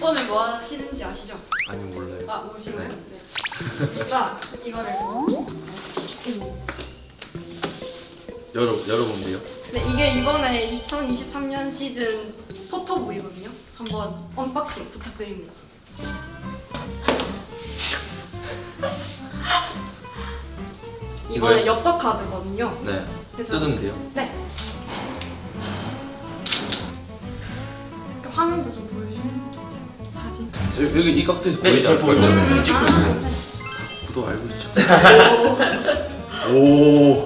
오늘 뭐 하시는지 아시죠? 아니 몰라요. 아 모르시나요? 네. 제가 이거를 열어 열어본대요. 네, 이게 이번에 2023년 시즌 photobook이거든요. 한번 unboxing 부탁드립니다. 이번에 이거요? 엽서 카드거든요. 네. 그래서- 뜯으면 돼요. 네. 그 화면도 좀. 여기, 여기 이 각도에서 네? 보여요. 저는? 네, 찍고 있어요. 구독 알고 있죠. 오.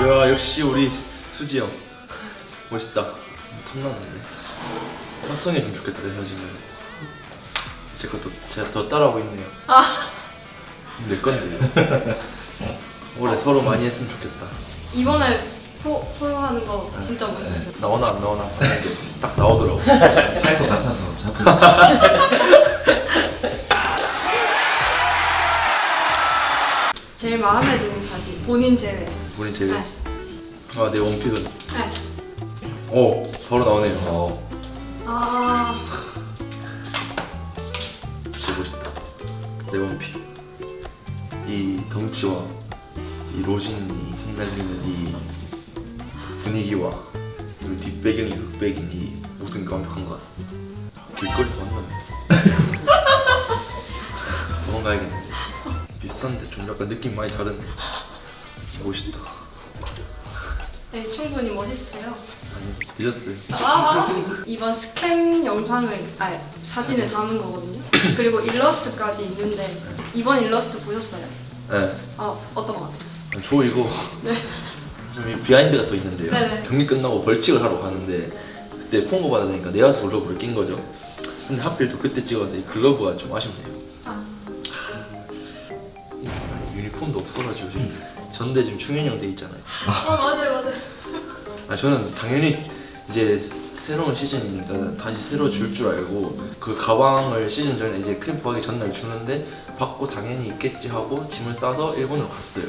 야 역시 우리 수지 형 멋있다. 탐나는데. 합성해주면 좋겠다 내 사진을. 제 것도 제가 더 따라하고 있네요. 아, 내 건데. 올해 서로 많이 했으면 좋겠다. 이번에 포, 포용하는 거 진짜 멋있었어요. 나오나 안 나오나 딱 나오더라고. 할 것 같아서 자꾸 마음에 드는 사진, 본인 제외. 본인 제일. 네. 아내 원픽은. 네. 오 바로 나오네요. 어, 아, 진짜 멋있다. 내 원픽. 이 덩치와 이 로진이 흩날리는 이 분위기와 그리고 뒷배경이 흑백인 이 모든 게 완벽한 것 같습니다. 길거리에서 만나네. 도망가야겠네. 비슷한데 좀 약간 느낌 많이 다르네. 멋있다. 네, 충분히 멋있어요. 아니 늦었어요. 아, 이번 스캠 영상을, 아 사진을 담은 거거든요. 그리고 일러스트까지 있는데 이번 일러스트 보셨어요? 네. 아, 어떤 거 같아요? 저 이거 네. 좀 비하인드가 또 있는데요. 네네. 경기 끝나고 벌칙을 하러 가는데 그때 펑고 받으니까 내야수 글러브를 낀 거죠. 근데 하필 또 그때 찍어서 이 글러브가 좀 아쉽네요. 아, 이 유니폼도 없어가지고 지금 전대 지금 형돼 있잖아요. 아 맞아요, 맞아요. 아 저는 당연히 이제 새로운 시즌이니까 다시 새로 줄 줄 알고 그 가방을 시즌 전에 이제 캠프 하기 전날 주는데 받고 당연히 있겠지 하고 짐을 싸서 일본으로 갔어요.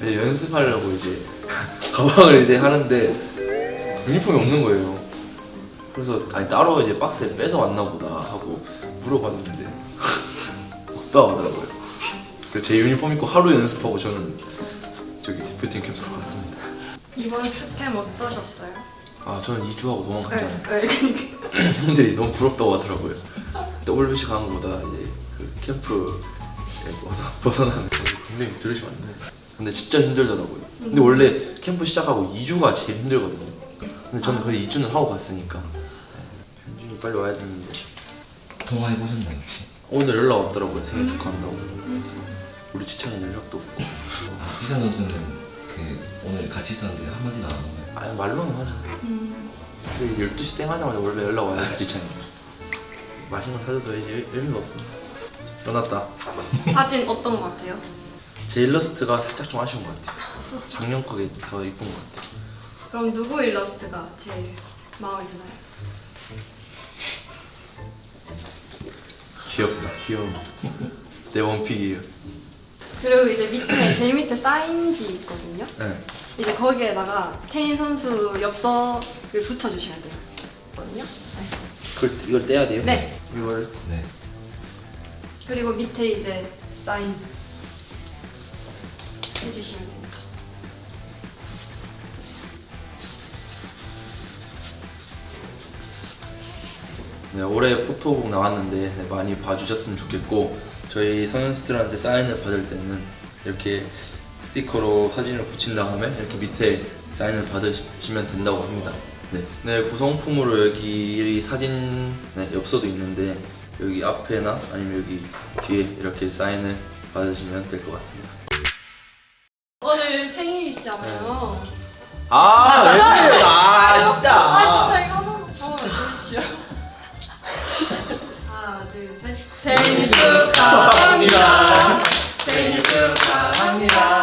이제 연습하려고 이제 가방을 이제 하는데 유니폼이 없는 거예요. 그래서 아니 따로 이제 박스에 빼서 왔나 보다 하고 물어봤는데 없다 하더라고요. 그래서 제 유니폼 입고 하루 연습하고 저는 저기 대표팀 캠프로 갔습니다. 이번 스캠 어떠셨어요? 아 저는 2주하고 도망갔잖아요. 네, 네. 형들이 너무 부럽다고 하더라고요. WBC 가는 것보다 이제 그 캠프에 벗어, 벗어 나는 거 굉장히 들으시면 안 돼요. 근데 진짜 힘들더라고요. 근데 원래 캠프 시작하고 2주가 제일 힘들거든요. 근데 저는 거의 2주는 하고 갔으니까 현준이 빨리 와야 되는데 통화해 보셨나요 혹시? 오늘 연락 왔더라고요. 생일 축하한다고. 우리 지찬이 연락도 없고. 아, 지산 선수는 그 오늘 같이 있었는데 한마디도 안 하는 거예요. 아니 말로는 하잖아. 음, 근데 12시 땡 하자마자 원래 연락 와야 지찬이. 맛있는 거 사줘도 이제 의미가 없어. 전화다. 사진 어떤 거 같아요? 제 일러스트가 살짝 좀 아쉬운 것 같아요. 작년 거게 더 이쁜 것 같아요. 그럼 누구 일러스트가 제일 마음에 드나요? 귀엽다, 귀여워. 내 원픽이에요. 그리고 이제 밑에 제일 밑에 사인지 있거든요. 네. 이제 거기에다가 태인 선수 엽서를 붙여주셔야 돼요. 거든요. 네. 그걸 이걸 떼야 돼요? 네. 이걸 네. 그리고 밑에 이제 사인 해주시면 됩니 네, 올해 포토북 나왔는데 네, 많이 봐주셨으면 좋겠고 저희 선수들한테 사인을 받을 때는 이렇게 스티커로 사진을 붙인 다음에 이렇게 밑에 사인을 받으시면 된다고 합니다. 네, 네 구성품으로 여기 이 사진 네, 엽서도 있는데 여기 앞에나 아니면 여기 뒤에 이렇게 사인을 받으시면 될 것 같습니다. 오늘 생일이시잖아요. 아, 왜 셋. 생일 축하합니다. 생일 축하합니다.